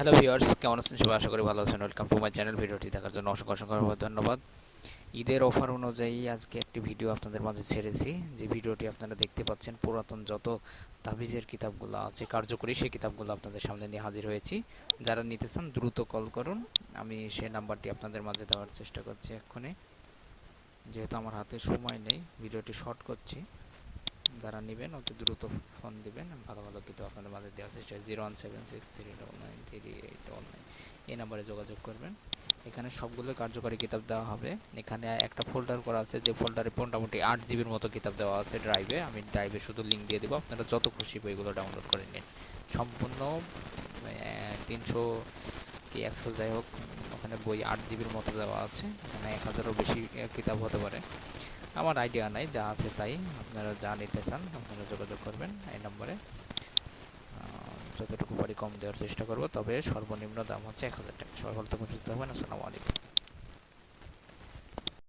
Hello viewers কেমন আছেন? সবাই আশা করি ভালো আছেন। ওয়েলকাম টু মাই চ্যানেল ভিডিওটি দেখার জন্য অসংখ্য অসংখ্য ধন্যবাদ। ঈদের অফার অনুযায়ী আজকে একটি ভিডিও আপনাদের মাঝে ছেড়েছি। যে ভিডিওটি আপনারা দেখতে পাচ্ছেন, পুরাতন যত তাবিজের কিতাবগুলো আছে, কার্যকরী সেই কিতাবগুলো আপনাদের সামনে নিয়ে হাজির হয়েছি। যারা নিতে চান, দ্রুত কল করুন। আমি সেই নাম্বারটি আপনাদের মাঝে দেওয়ার চেষ্টা করছি এক্ষুনি। যেহেতু আমার হাতে সময় নেই, ভিডিওটি শর্ট করছি। যারা নেবেন অতি দ্রুত ফোন দিবেন, ভালো ভালো কিন্তু আপনাদের মাঝে দেওয়ার চেষ্টা zero one seven six three double nine three eight double nine এই নাম্বারে যোগাযোগ করবেন। এখানে সবগুলো কার্যকরী কিতাব দেওয়া হবে। এখানে একটা ফোল্ডার করা আছে, যে ফোল্ডারে মোটামুটি আট জিবির মতো কিতাব দেওয়া আছে ড্রাইভে আমি ড্রাইভে শুধু লিঙ্ক দিয়ে দেবো। আপনারা যত খুশি বইগুলো ডাউনলোড করে নিন। সম্পূর্ণ তিনশো কি একশো যাই হোক, ওখানে বই আট জিবির মতো দেওয়া আছে। এখানে এক হাজারও বেশি কিতাব হতে পারে। আমার আইডিয়া নাই, যা আছে তাই আপনারা যা নিতে চান, আপনারা যোগাযোগ করবেন এই নম্বরে। যতটুকু পারি কম দেওয়ার চেষ্টা করব, তবে সর্বনিম্ন দাম হচ্ছে এক হাজার টাকা। সবাই ভালো থাকবেন সুস্থ আসসালামু আলাইকুম।